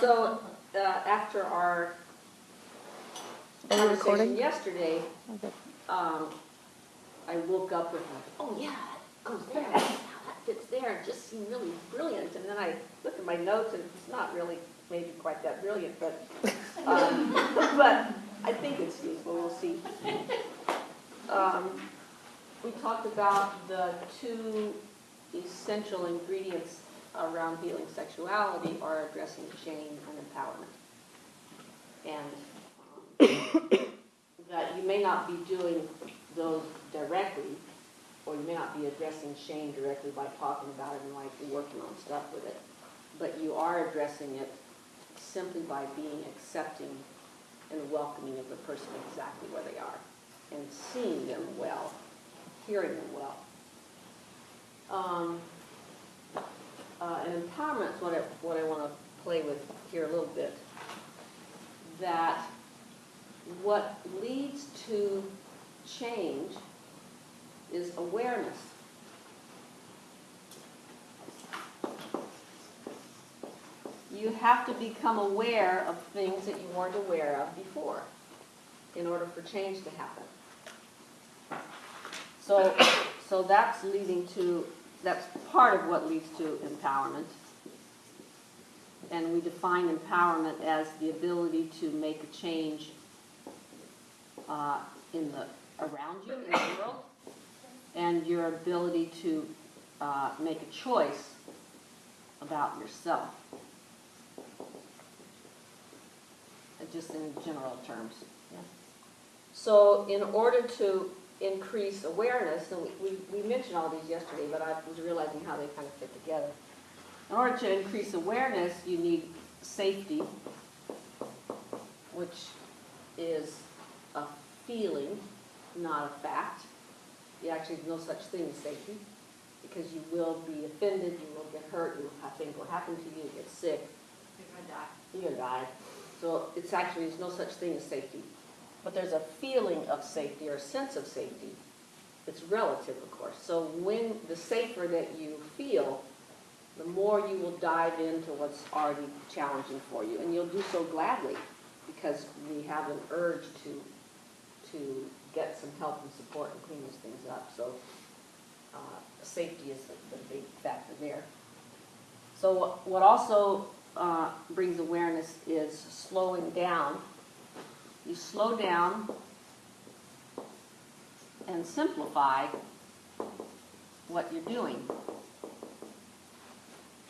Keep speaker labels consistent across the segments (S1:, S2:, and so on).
S1: So, uh, after our conversation
S2: recording?
S1: yesterday,
S2: Okay.
S1: um, I woke up with like, oh yeah, it goes there, now that fits there, it just seemed really brilliant, and then I look at my notes and it's not really maybe quite that brilliant, but, um, but I think it's useful, we'll see. Um, we talked about the two essential ingredients around healing sexuality are addressing shame and empowerment. And um, that you may not be doing those directly, or you may not be addressing shame directly by talking about it and like working on stuff with it, but you are addressing it simply by being accepting and welcoming of the person exactly where they are, and seeing them well, hearing them well. Um, uh, and empowerment is what I, what I want to play with here a little bit. That what leads to change is awareness. You have to become aware of things that you weren't aware of before in order for change to happen. So, so that's leading to, that's part of what leads to empowerment. And we define empowerment as the ability to make a change uh, in the, around you, in the world, and your ability to uh, make a choice about yourself. Just in general terms. So in order to increase awareness, and we, we, we mentioned all these yesterday, but I was realizing how they kind of fit together. In order to increase awareness, you need safety, which is a feeling, not a fact. You actually, no such thing as safety, because you will be offended, you will get hurt, you will have things will happen to you, you get sick,
S3: You're gonna die.
S1: you're gonna die. So it's actually, there's no such thing as safety. But there's a feeling of safety or a sense of safety. It's relative, of course. So when, the safer that you feel, the more you will dive into what's already challenging for you. And you'll do so gladly, because we have an urge to, to get some help and support and clean these things up. So, uh, safety is the, the big factor there. So what- what also uh, brings awareness is slowing down. You slow down and simplify what you're doing.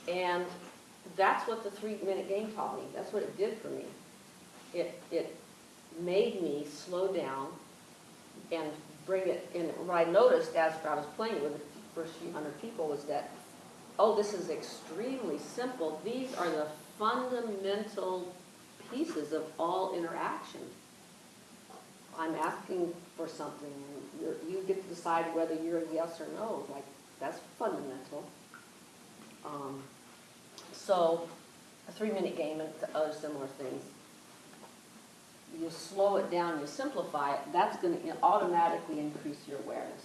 S1: And that's what the three-minute game taught me. That's what it did for me. It, it made me slow down and bring it, and what I noticed as I was playing with the first few hundred people was that, oh, this is extremely simple. These are the fundamental pieces of all interaction. I'm asking for something, and you're, you get to decide whether you're a yes or no, like, that's fundamental. Um, so, a three-minute game and other similar things. You slow it down, you simplify it, that's gonna automatically increase your awareness.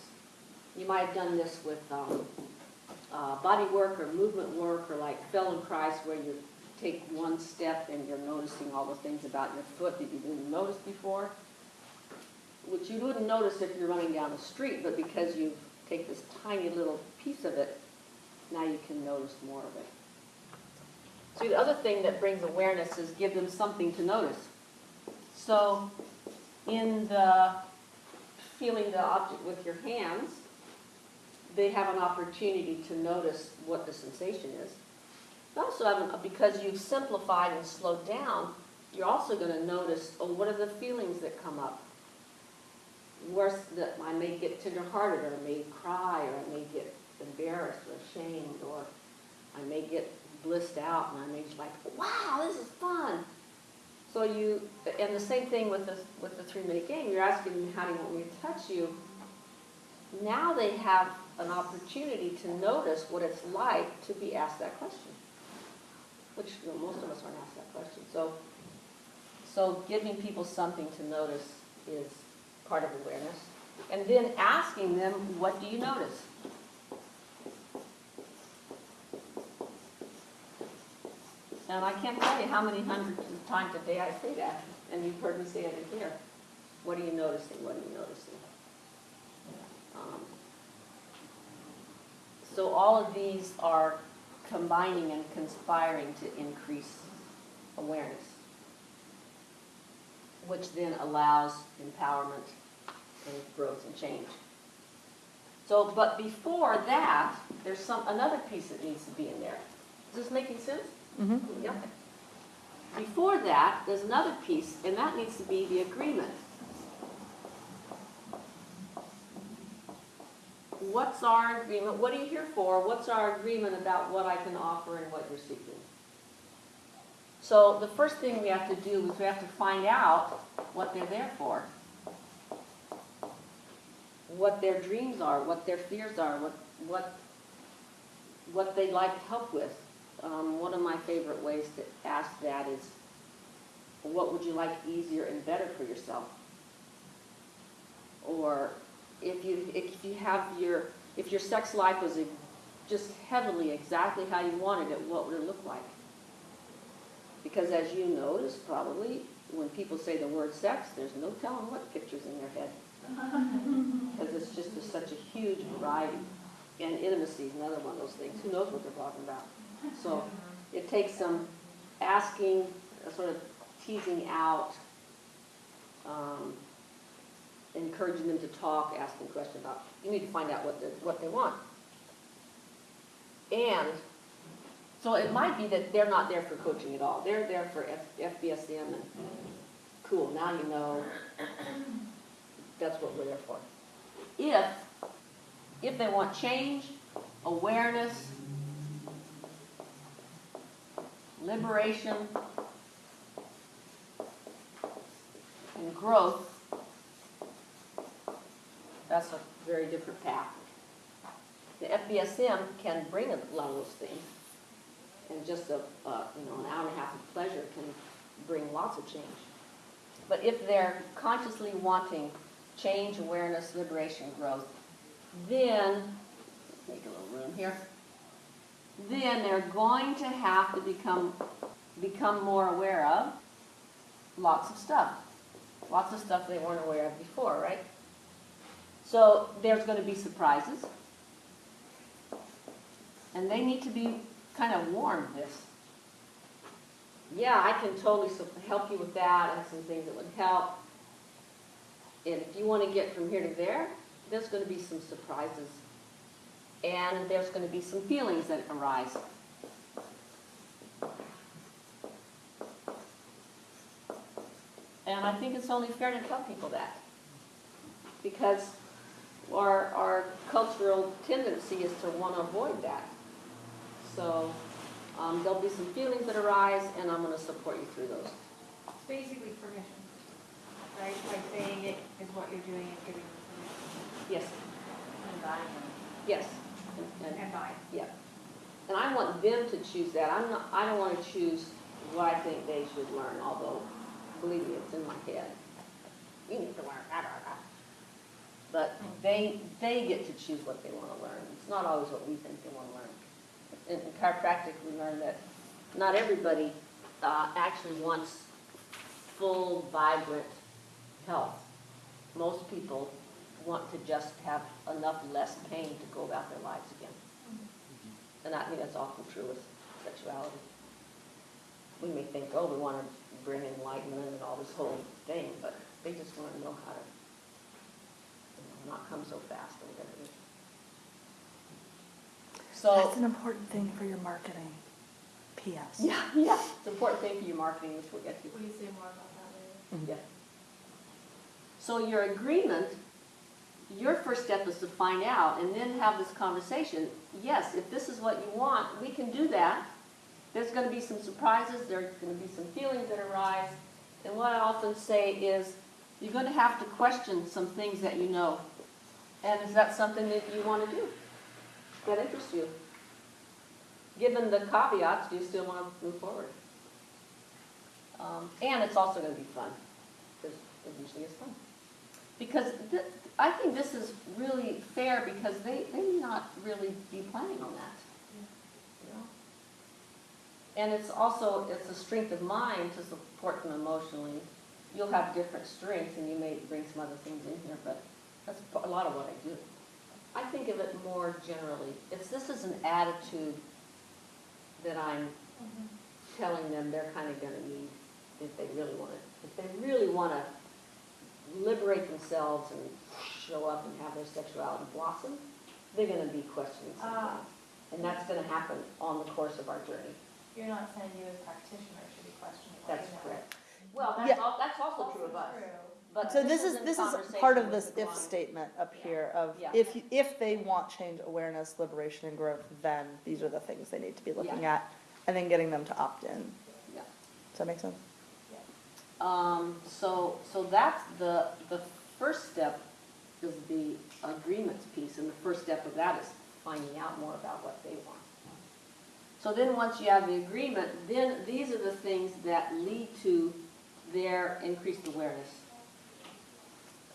S1: You might have done this with, um, uh, body work or movement work, or like Feldenkrais, where you take one step and you're noticing all the things about your foot that you didn't notice before which you wouldn't notice if you're running down the street, but because you take this tiny little piece of it, now you can notice more of it. See, the other thing that brings awareness is give them something to notice. So, in the feeling the object with your hands, they have an opportunity to notice what the sensation is. You also have, because you've simplified and slowed down, you're also gonna notice, oh, what are the feelings that come up? Worse, that I may get tenderhearted, or I may cry, or I may get embarrassed or ashamed, or I may get blissed out, and I may just like, wow, this is fun. So you, and the same thing with the, with the three-minute game, you're asking them, how do you want me to touch you? Now they have an opportunity to notice what it's like to be asked that question, which, you know, most of us aren't asked that question. So, so giving people something to notice is part of awareness. And then asking them, what do you notice? And I can't tell you how many hundreds of times a day I say that, and you've heard me say it in here. What are you noticing, what are you noticing? Um, So all of these are combining and conspiring to increase awareness, which then allows empowerment and growth and change. So, but before that, there's some, another piece that needs to be in there. Is this making sense?
S2: Mhm.
S1: Yeah. Before that, there's another piece, and that needs to be the agreement. What's our agreement? What are you here for? What's our agreement about what I can offer and what you're seeking? So the first thing we have to do is we have to find out what they're there for. What their dreams are, what their fears are, what, what, what they'd like help with. Um, one of my favorite ways to ask that is, what would you like easier and better for yourself? Or if you, if you have your, if your sex life was just heavily exactly how you wanted it, what would it look like? Because as you notice, probably, when people say the word sex, there's no telling what pictures in their head. Because it's just there's such a huge variety. And intimacy is another one of those things. Who knows what they're talking about? So it takes some asking, uh, sort of teasing out, um, encouraging them to talk, asking questions about, you need to find out what they, what they want. And, so it might be that they're not there for coaching at all. They're there for F- FBSM and, cool, now you know, that's what we're there for. If, if they want change, awareness, liberation, and growth, that's a very different path. The FBSM can bring a lot of those things, and just a, you know, an hour and a half of pleasure can bring lots of change. But if they're consciously wanting change, awareness, liberation, growth, then, make a little room here, then they're going to have to become, become more aware of lots of stuff. Lots of stuff they weren't aware of before, right? So there's going to be surprises. And they need to be kind of warned this. Yeah, I can totally help you with that and some things that would help. And if you want to get from here to there, there's going to be some surprises. And there's going to be some feelings that arise. And I think it's only fair to tell people that. Because our, our cultural tendency is to want to avoid that. So um, there'll be some feelings that arise, and I'm going to support you through those.
S3: It's basically permission, right? By saying it is what you're doing and giving permission.
S1: Yes,
S3: And buying them.
S1: yes. And- and-
S3: And buying.
S1: Yeah. And I want them to choose that. I'm not, I don't want to choose what I think they should learn, although, believe me, it's in my head. You need to learn, da, da, da. But they, they get to choose what they want to learn. It's not always what we think they want to learn. In chiropractic, we learned that not everybody uh, actually wants full, vibrant health. Most people want to just have enough less pain to go about their lives again. And I think that's often true with sexuality. We may think, oh, we want to bring enlightenment and all this whole thing, but they just want to know how to, you know, not come so fast it is. So,
S2: That's an important thing for your marketing. P.S.
S1: yeah, yeah, it's an important thing for your marketing, which we'll get to.
S3: Will you say more about that later? Mm-hmm.
S1: Yeah. So your agreement, your first step is to find out and then have this conversation. Yes, if this is what you want, we can do that. There's gonna be some surprises, there's gonna be some feelings that arise. And what I often say is, you're gonna have to question some things that you know. And is that something that you wanna do? That interests you? Given the caveats, do you still wanna move forward? Um, and it's also gonna be fun, because it usually is fun. Because thi- I think this is really fair because they, they may not really be planning on that. And it's also, it's a strength of mind to support them emotionally. You'll have different strengths and you may bring some other things in here, but that's a lot of what I do. I think of it more generally. It's, this is an attitude that I'm telling them they're kind of gonna need if they really wanna, if they really wanna liberate themselves and show up and have their sexuality blossom, they're gonna be questioning something.
S3: Ah.
S1: And that's gonna happen on the course of our journey.
S3: You're not saying you as practitioner should be questioning
S1: That's
S3: you know.
S1: correct. Well,
S2: Yeah.
S1: that's al, that's also true of us.
S3: true.
S1: But
S2: So this is,
S1: in
S2: this is part of this if statement up
S1: Yeah.
S2: here of,
S1: Yeah.
S2: if, you- if they want change, awareness, liberation, and growth, then these are the things they need to be looking at, and then getting them to opt in.
S1: Yeah.
S2: Does that make sense?
S1: Um, so, so that's the, the first step is the agreements piece, and the first step of that is finding out more about what they want. So then, once you have the agreement, then these are the things that lead to their increased awareness.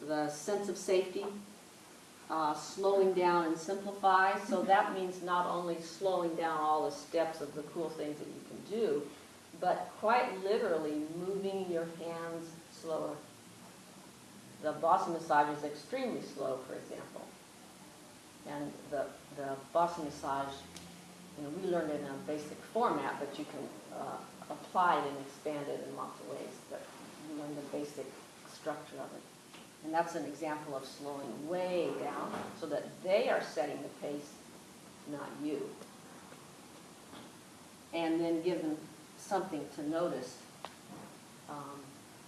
S1: The sense of safety, uh, slowing down and simplify, so that means not only slowing down all the steps of the cool things that you can do, but quite literally moving your hands slower. The Boston massage is extremely slow, for example. And the, the Boston massage, you know, we learned it in a basic format, but you can uh, apply it and expand it in lots of ways. But you learn the basic structure of it. And that's an example of slowing way down so that they are setting the pace, not you. And then give them something to notice. Um,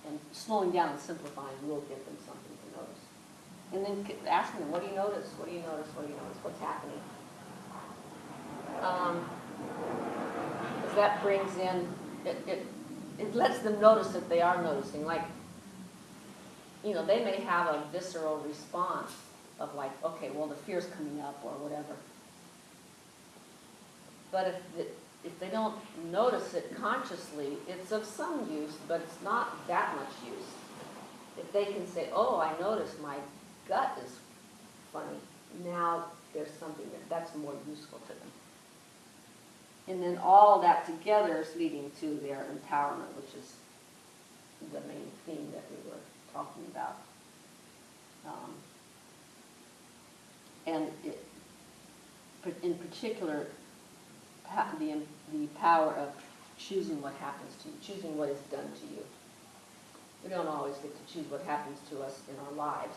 S1: And slowing down and simplifying will give them something to notice. And then asking them, what do you notice? What do you notice? What do you notice? What's happening? Um, that brings in, it, it, it lets them notice that they are noticing, like, you know, they may have a visceral response of like, okay, well, the fear's coming up or whatever. But if, if they don't notice it consciously, it's of some use, but it's not that much use. If they can say, oh, I noticed my gut is funny, now there's something that, that's more useful to them. And then all that together is leading to their empowerment, which is the main theme that we were talking about. Um, And it, in particular, the, the power of choosing what happens to you, choosing what is done to you. We don't always get to choose what happens to us in our lives.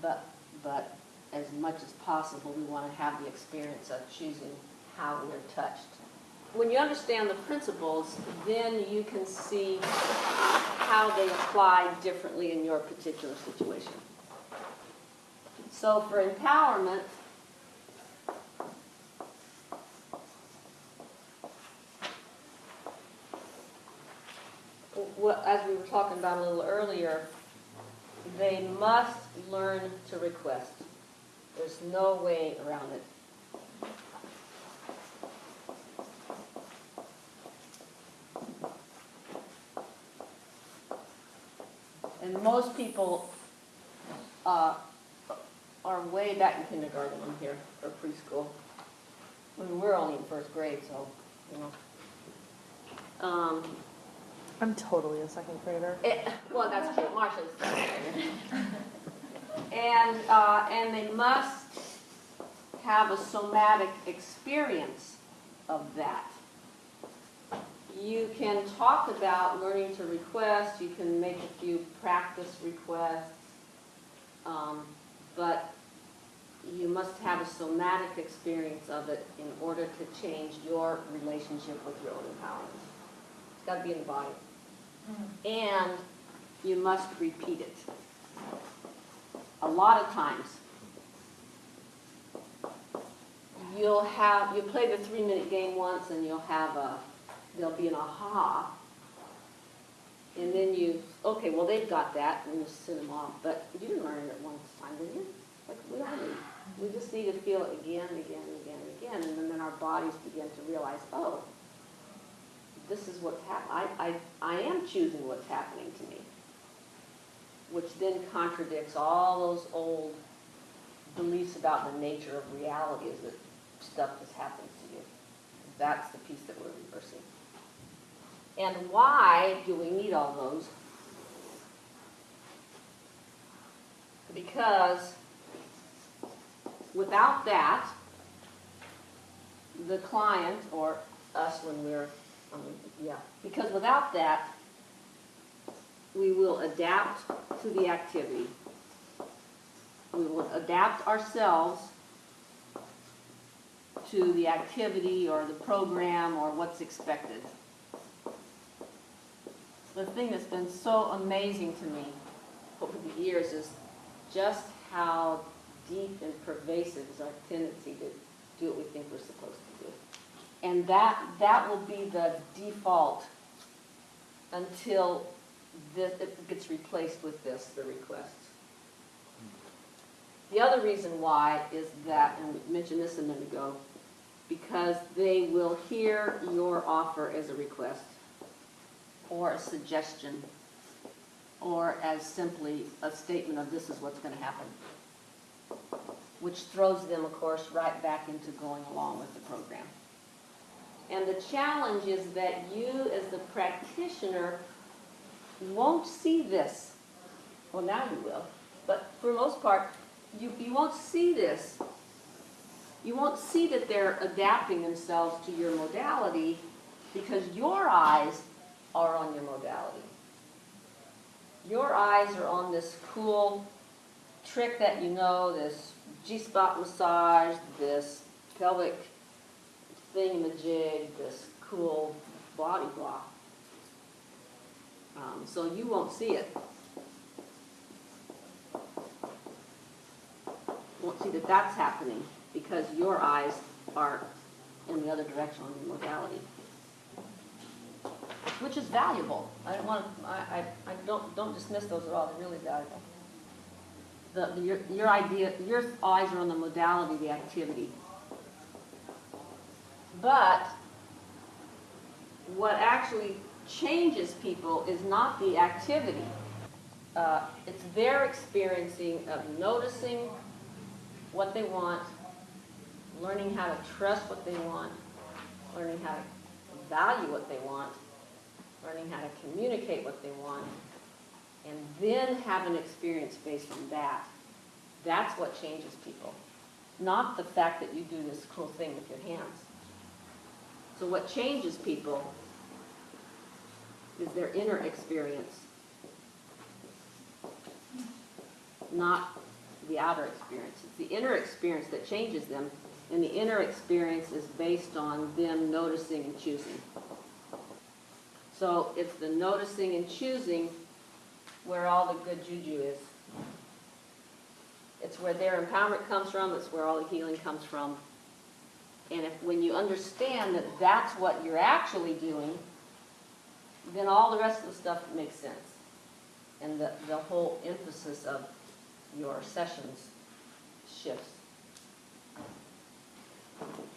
S1: But, but as much as possible, we want to have the experience of choosing how we're touched. When you understand the principles, then you can see how they apply differently in your particular situation. So for empowerment, what, as we were talking about a little earlier, they must learn to request. There's no way around it. And most people uh, are way back in kindergarten in here, or preschool. I mean, we're only in first grade, so, you know. Um,
S2: I'm totally a second grader.
S1: it, well, that's true, Marcia's. And, uh, and they must have a somatic experience of that. You can talk about learning to request, you can make a few practice requests, um, but you must have a somatic experience of it in order to change your relationship with your own empowerment. It's gotta be in the body and you must repeat it. A lot of times, you'll have, you play the three-minute game once and you'll have a, there'll be an aha. And then you, okay, well, they've got that, and you send them off, but you didn't learn it at one time, did you? Like, we all do. We just need to feel it again, again, and again, and again, and then our bodies begin to realize, oh, this is what's hap, I, I, I am choosing what's happening to me. Which then contradicts all those old beliefs about the nature of reality is that stuff just happens to you. That's the piece that we're reversing. And why do we need all those? Because without that, the client or us when we're, um, yeah, because without that, we will adapt to the activity. We will adapt ourselves to the activity or the program or what's expected. The thing that's been so amazing to me over the years is just how deep and pervasive is our tendency to do what we think we're supposed to do. And that, that will be the default until this, it gets replaced with this, the request. The other reason why is that, and we mentioned this a minute ago, because they will hear your offer as a request, or a suggestion, or as simply a statement of this is what's gonna happen. Which throws them, of course, right back into going along with the program. And the challenge is that you, as the practitioner, won't see this. Well, now you will, but for the most part, you, you won't see this. You won't see that they're adapting themselves to your modality because your eyes are on your modality. Your eyes are on this cool trick that you know, this G-spot massage, this pelvic thingamajig, this cool body block. Um, so you won't see it. Won't see that that's happening because your eyes are in the other direction on your modality. Which is valuable. I don't want, I, I, I don't, don't dismiss those at all, they're really valuable. The, the- your, your idea, your eyes are on the modality, the activity. But what actually changes people is not the activity. Uh, It's their experiencing of noticing what they want, learning how to trust what they want, learning how to value what they want, learning how to communicate what they want, and then have an experience based on that. That's what changes people, not the fact that you do this cool thing with your hands. So what changes people is their inner experience, not the outer experience. It's the inner experience that changes them, and the inner experience is based on them noticing and choosing. So it's the noticing and choosing where all the good juju is. It's where their empowerment comes from, it's where all the healing comes from. And if, when you understand that that's what you're actually doing, then all the rest of the stuff makes sense. And the, the whole emphasis of your sessions shifts.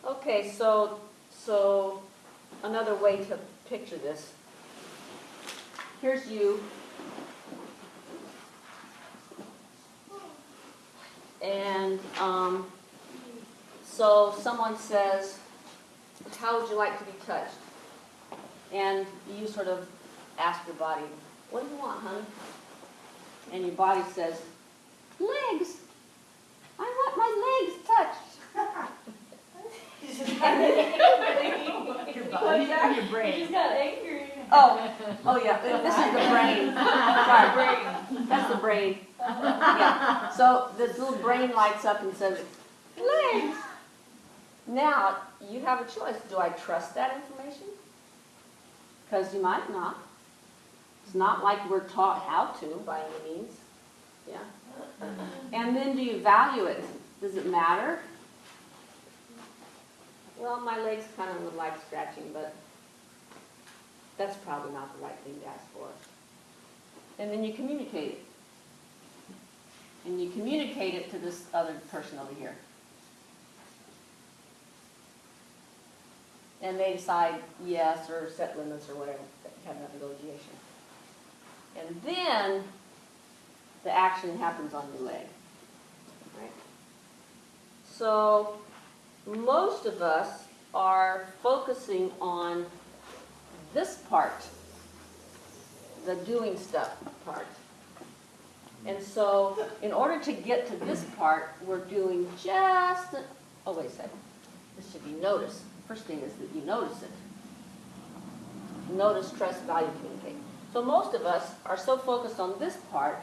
S1: Okay, so, so another way to picture this. Here's you. And, um, so someone says, how would you like to be touched? And you sort of ask your body, what do you want, honey? And your body says, legs. I want my legs touched.
S4: Your body your brain?
S3: You just got angry.
S1: Oh, oh yeah, this is the brain. Sorry, that's the brain. Yeah, so this little brain lights up and says, legs. Now, you have a choice. Do I trust that information? Because you might not. It's not like we're taught how to by any means. Yeah. And then do you value it? Does it matter? Well, my legs kind of would like scratching, but that's probably not the right thing to ask for. And then you communicate it. And you communicate it to this other person over here. And they decide yes or set limits or whatever, You have that negotiation. And then the action happens on your leg. Right? So most of us are focusing on this part, the doing stuff part. And so, in order to get to this part, we're doing just, a- oh, wait a second. This should be notice. First thing is that you notice it. Notice, trust, value, communicate. So most of us are so focused on this part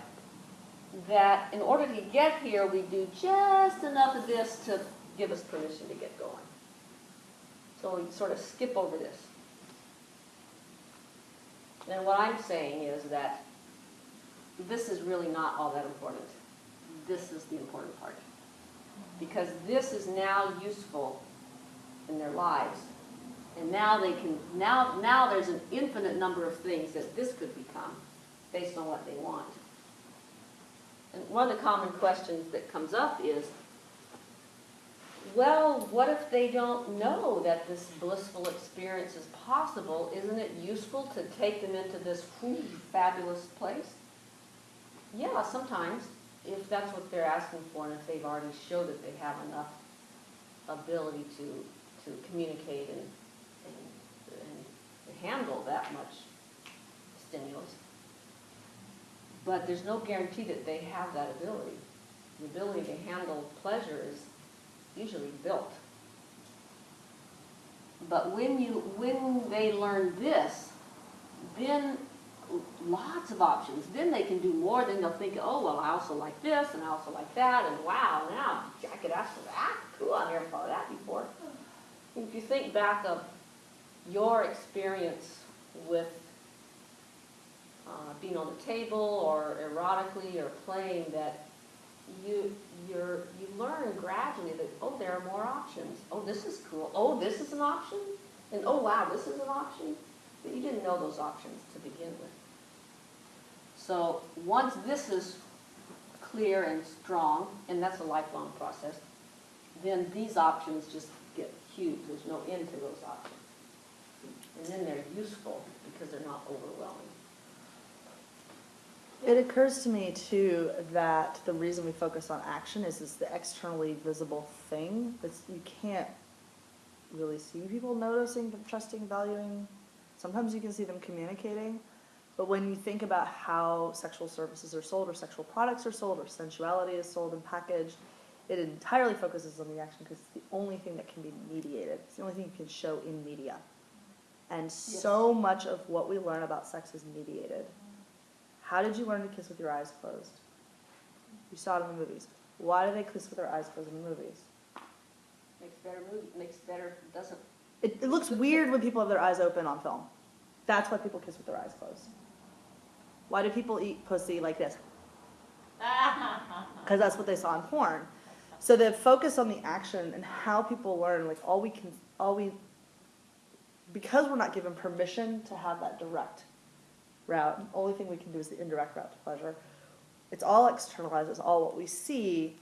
S1: that in order to get here, we do just enough of this to give us permission to get going. So we sort of skip over this. And what I'm saying is that this is really not all that important. This is the important part. Because this is now useful in their lives. And now they can, now, now there's an infinite number of things that this could become based on what they want. And one of the common questions that comes up is, well, what if they don't know that this blissful experience is possible? Isn't it useful to take them into this fabulous place? Yeah, sometimes, if that's what they're asking for, and if they've already showed that they have enough ability to, to communicate and, and, and handle that much stimulus. But there's no guarantee that they have that ability. The ability to handle pleasure is usually built. But when you, when they learn this, then lots of options. Then they can do more. Then they'll think, oh, well, I also like this, and I also like that, and wow, now I could ask for that. Cool, I never thought of that before. If you think back of your experience with uh, being on the table or erotically or playing, that you you're you learn gradually that oh there are more options. Oh this is cool. Oh this is an option, and oh wow this is an option. But you didn't know those options to begin with. So once this is clear and strong, and that's a lifelong process, then these options just get huge. There's no end to those options. And then they're useful because they're not overwhelming.
S2: It occurs to me too that the reason we focus on action is it's the externally visible thing. That's, you can't really see people noticing, trusting, valuing. Sometimes you can see them communicating. But when you think about how sexual services are sold or sexual products are sold or sensuality is sold and packaged, it entirely focuses on the action because it's the only thing that can be mediated. It's the only thing you can show in media. And so much of what we learn about sex is mediated. How did you learn to kiss with your eyes closed? You saw it in the movies. Why do they kiss with their eyes closed in the movies?
S1: Makes better movie, makes better, doesn't,
S2: It, it looks weird when people have their eyes open on film. That's why people kiss with their eyes closed. Why do people eat pussy like this? Because that's what they saw in porn. So the focus on the action and how people learn, like all we can, all we, because we're not given permission to have that direct route, the only thing we can do is the indirect route to pleasure. It's all externalized, it's all what we see.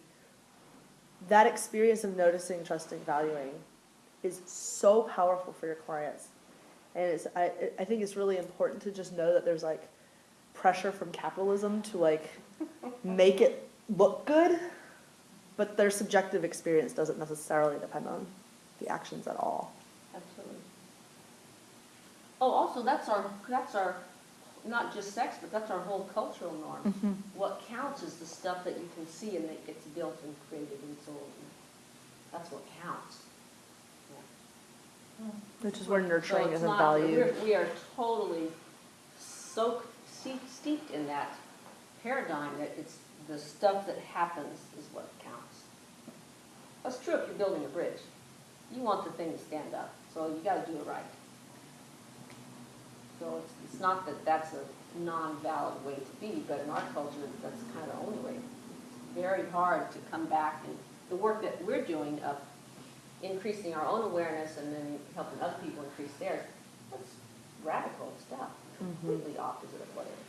S2: That experience of noticing, trusting, valuing is so powerful for your clients. And it's, I, I think it's really important to just know that there's like pressure from capitalism to like make it look good, but their subjective experience doesn't necessarily depend on the actions at all.
S1: absolutely. Oh, also, that's our, that's our, not just sex, but that's our whole cultural norm. Mm-hmm. What counts is the stuff that you can see and that gets built and created and sold. That's what counts. Yeah.
S2: Which is where nurturing
S1: it's
S2: isn't
S1: not-
S2: valued.
S1: we're- We are totally soaked, steeped- steeped in that paradigm that it's the stuff that happens is what counts. That's true if you're building a bridge. You want the thing to stand up, so you gotta do it right. So it's, it's not that that's a non-valid way to be, but in our culture, that's kind of the only way. It's very hard to come back and, the work that we're doing of increasing our own awareness and then helping other people increase theirs, that's radical stuff, mm-hmm. completely opposite of what everything's been.